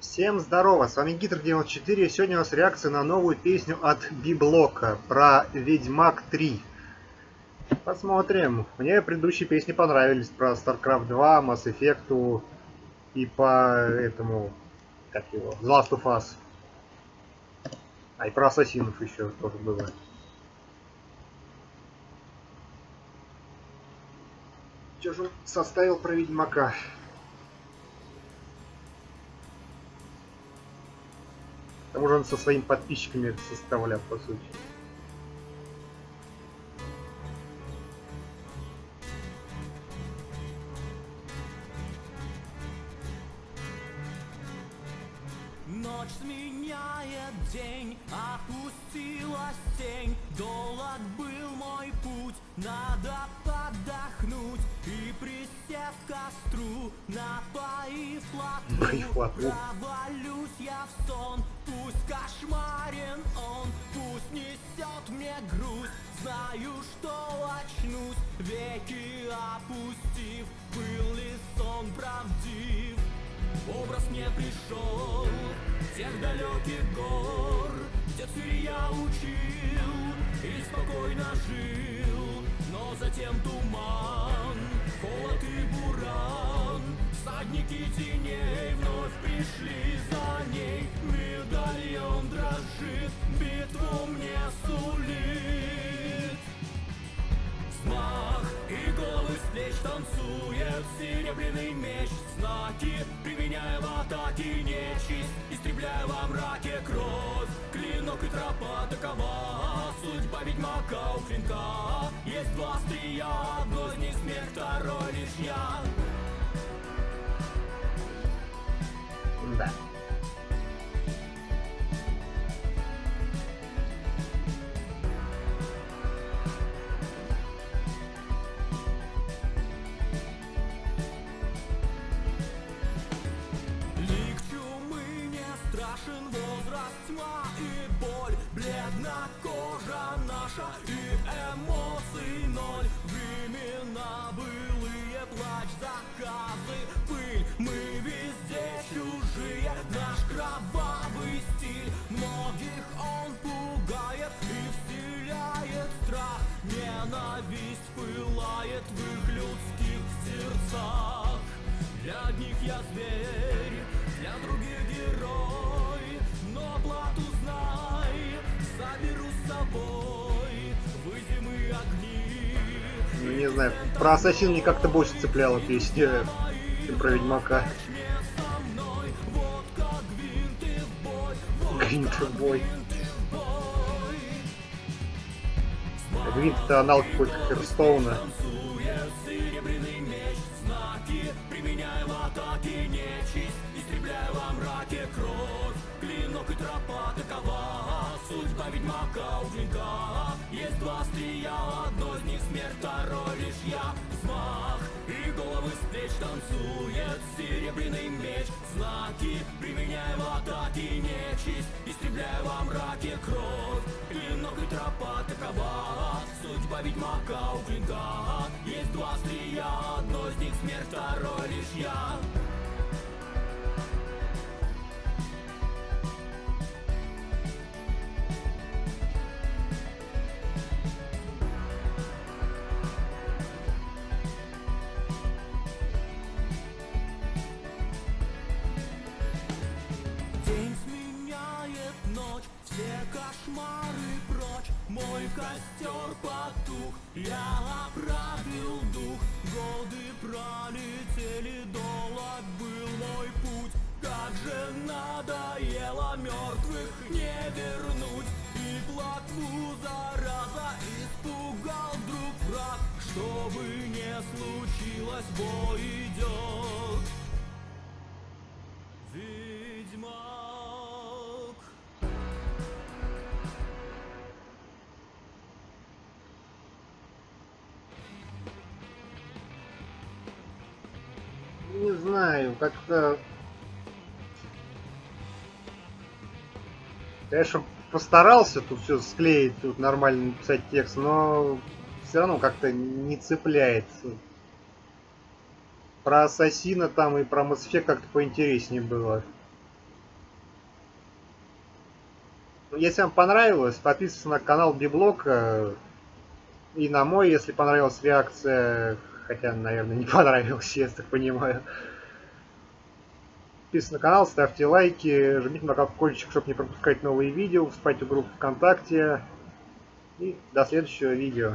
Всем здорово, с вами Гитр94, и сегодня у нас реакция на новую песню от Библока про Ведьмак 3. Посмотрим. Мне предыдущие песни понравились про StarCraft 2, Mass Effect и по этому, как его, The Last of Us. А и про Ассасинов еще тоже было. Что же он составил про Ведьмака? К тому же он со своими подписчиками составлял, по сути. Ночь сменяет день, опустилась тень Долг был мой путь, надо подохнуть И присев к костру, напоив плотву. Провалюсь я в сон, пусть кошмарен он Пусть несет мне грусть, знаю, что очнусь Веки опустив, был ли сон правдив. Образ мне пришел тех далеких гор, где цирь я учил и спокойно жил, но затем туман, холод и буран, всадники теней вновь пришли дрожит, битву мне сулит. Смах и головы с плеч танцует серебряный меч Знаки, применяя в атаке нечисть Истребляя во мраке кровь Клинок и тропа такова Судьба ведьмака у клинка Есть два острия, одно из них смерть, второй лишь я Да. Я зверь, для других герой Но плату знай, заберу с собой В зимы огни Ну, не знаю, про Ассасин мне как-то больше цепляла песня, чем про Ведьмака. Начни со мной, вот как гвинты в бой Вот Гвинт бой. бой Гвинт это аналог какой-то Херстоуна. В атаке нечисть Истребляя во мраке кровь. Клинок и тропа такова Судьба ведьмака у клинка Есть два острия, одно из них смерть Второй лишь я. Взмах И головы с плеч танцует серебряный меч. Знаки, применяя в атаке нечисть Истребляя во мраке кровь. Клинок и тропа такова Судьба ведьмака у клинка второй лишь я День сменяет ночь, все кошмары прочь Мой костер потух, я оправил дух. Годы пролетели, долг был мой путь. Как же надоело мертвых не вернуть. И плотву зараза испугал вдруг враг. Что бы не случилось, бой идет знаю, как-то... Конечно, постарался тут все склеить, тут нормально написать текст, но все равно как-то не цепляется. Про Ассасина там и про Mass как-то поинтереснее было. Если вам понравилось, подписывайтесь на канал Библок. э, И на мой, если понравилась реакция. Хотя, наверное, не понравилась, я так понимаю. Подписывайтесь на канал, ставьте лайки, жмите на колокольчик, чтобы не пропускать новые видео, вступайте в группу ВКонтакте. И до следующего видео.